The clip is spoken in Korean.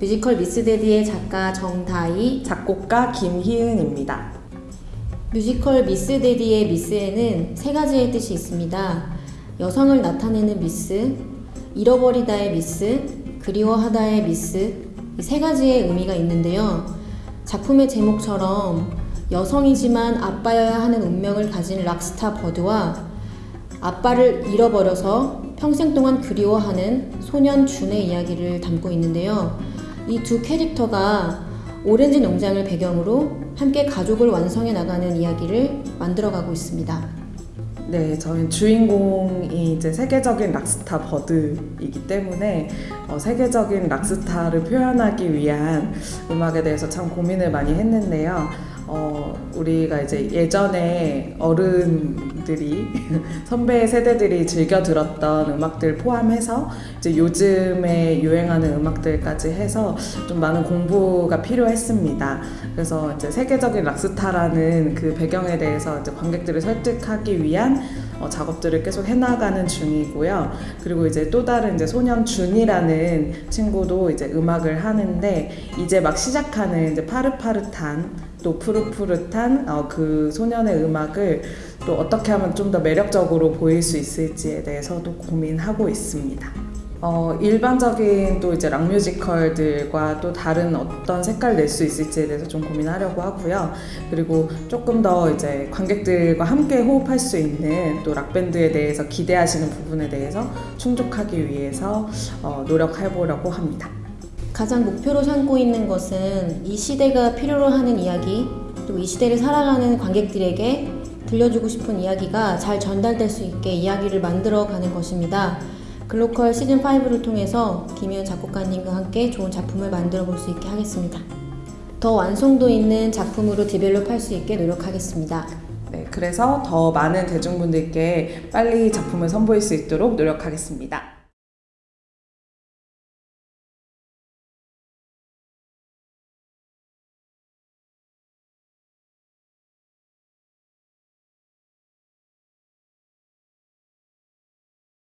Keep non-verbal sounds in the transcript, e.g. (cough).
뮤지컬 Miss Daddy의 작가 정다희, 작곡가 김희은입니다. 뮤지컬 Miss Daddy의 Miss에는 세 가지의 뜻이 있습니다. 여성을 나타내는 미스, 잃어버리다의 미스, 그리워하다의 미스, 이 세 가지의 의미가 있는데요. 작품의 제목처럼 여성이지만 아빠여야 하는 운명을 가진 rock star 버드와 아빠를 잃어버려서 평생 동안 그리워하는 소년 준의 이야기를 담고 있는데요. 이 두 캐릭터가 오렌지 농장을 배경으로 함께 가족을 완성해 나가는 이야기를 만들어가고 있습니다. 네, 저희는 주인공이 이제 세계적인 락스타 버드이기 때문에 어, 세계적인 락스타를 표현하기 위한 음악에 대해서 참 고민을 많이 했는데요. 어, 우리가 이제 예전에 어른들이 (laughs) 선배 세대들이 즐겨 들었던 음악들 포함해서 이제 요즘에 유행하는 음악들까지 해서 좀 많은 공부가 필요했습니다. 그래서 이제 세계적인 락스타라는 그 배경에 대해서 이제 관객들을 설득하기 위한 어, 작업들을 계속 해나가는 중이고요. 그리고 이제 또 다른 이제 소년 준이라는 친구도 이제 음악을 하는데 이제 막 시작하는 이제 파릇파릇한 또 푸릇푸릇한 어, 그 소년의 음악을 또 어떻게 하면 좀 더 매력적으로 보일 수 있을지에 대해서도 고민하고 있습니다. 어, 일반적인 또 이제 락 뮤지컬들과 또 다른 어떤 색깔 낼 수 있을지에 대해서 좀 고민하려고 하고요. 그리고 조금 더 이제 관객들과 함께 호흡할 수 있는 또 락밴드에 대해서 기대하시는 부분에 대해서 충족하기 위해서 어, 노력해 보려고 합니다. 가장 목표로 삼고 있는 것은 이 시대가 필요로 하는 이야기, 그리고 이 시대를 살아가는 관객들에게 들려주고 싶은 이야기가 잘 전달될 수 있게 이야기를 만들어 가는 것입니다. 글로컬 시즌5를 통해서 김희연 작곡가님과 함께 좋은 작품을 만들어 볼 수 있게 하겠습니다. 더 완성도 있는 작품으로 디벨롭 할수 있게 노력하겠습니다. 네, 그래서 더 많은 대중분들께 빨리 작품을 선보일 수 있도록 노력하겠습니다.